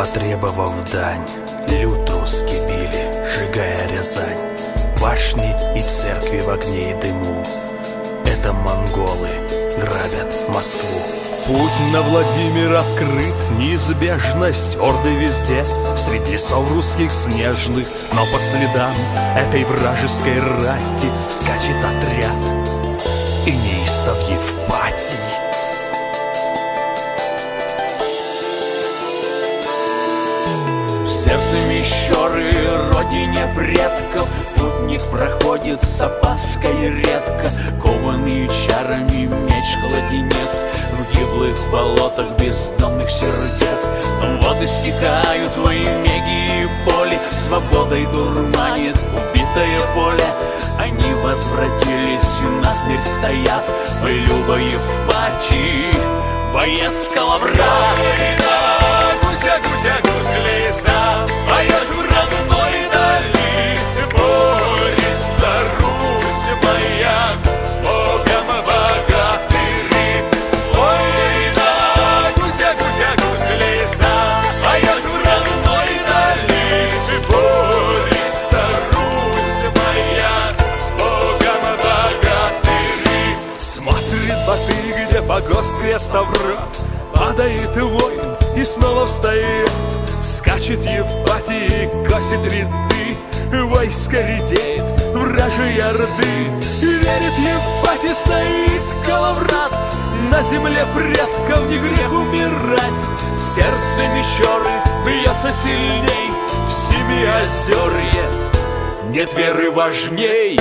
Потребовав дань, люд русский били, сжигая Рязань. Башни и церкви в огне и дыму. Это монголы грабят Москву. Путь на Владимир открыт, неизбежность Орды везде, среди лесов русских снежных Но по следам этой вражеской рати Скачет отряд. И неистов Евпатий сердце Мещеры, родине предков. Путник проходит с опаской редко. Кованный чарами меч-кладенец В гиблых болотах бездомных сердец. Воды стекают во имеги и поле. Свободой дурманит убитое поле. Они возвратились и насмерть стоят. Мы Люба Евпатий, боец Калаврат погост Ставрат Падает воин и снова встает. Скачет Евпатий, косит ряды. Войско редеет, вражьи И верит Евпатий, стоит Калаврат На земле предков не грех умирать. Сердце Мещеры бьется сильней. В Семиозерье нет веры важней.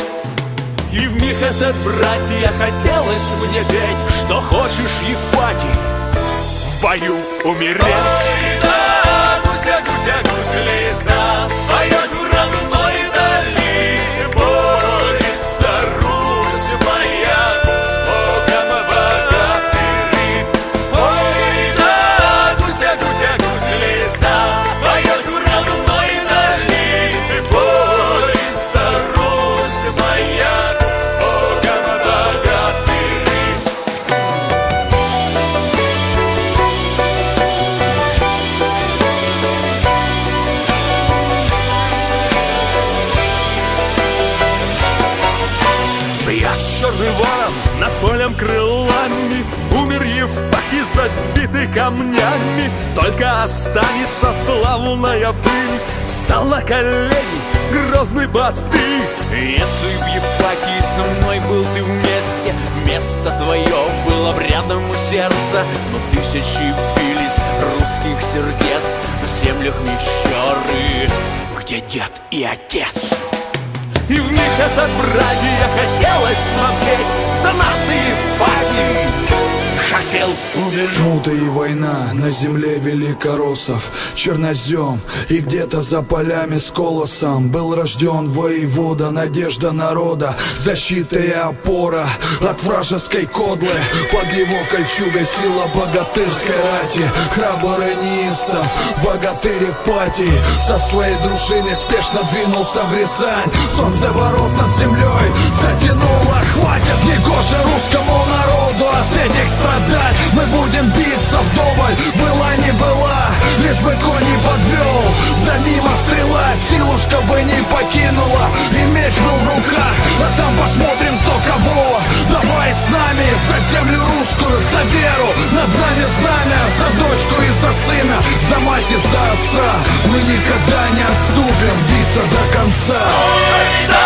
И в миг этот, братья, хотелось мне петь Что хочешь, Евпатий, в бою умереть. Ой, да, гуся, гуся, гуслица Бьет черный ворон над полем крылами Умер Евпатий, забитый камнями. Только останется славная пыль Стал на колени грозный Батый Если б Евпатий со мной был ты вместе Место твое было б рядом у сердца. Но тысячи бились русских сердец В землях Мещеры, где дед и отец И в них этот братья хотелось петь За наш ты Смута и война на земле великороссов Чернозем и где-то за полями с колосом Был рожден воевода, надежда народа Защита и опора от вражеской кодлы. Под его кольчугой сила богатырской рати Храбрый неистов, богатырь Евпатий Со своей дружиной спешно двинулся в Рязань Солнце ворот над землей затянуло Хватит за землю русскую, за веру. Над нами знамя, за дочку и за сына За мать и за отца. Мы никогда не отступим, биться до конца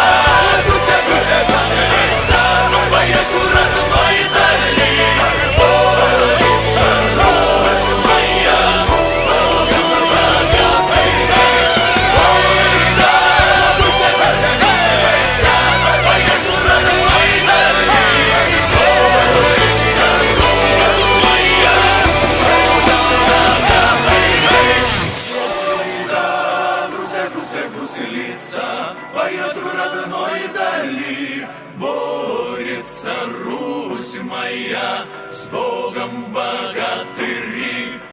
она поет в родной дали. Борется Русь моя с Богом богатырь.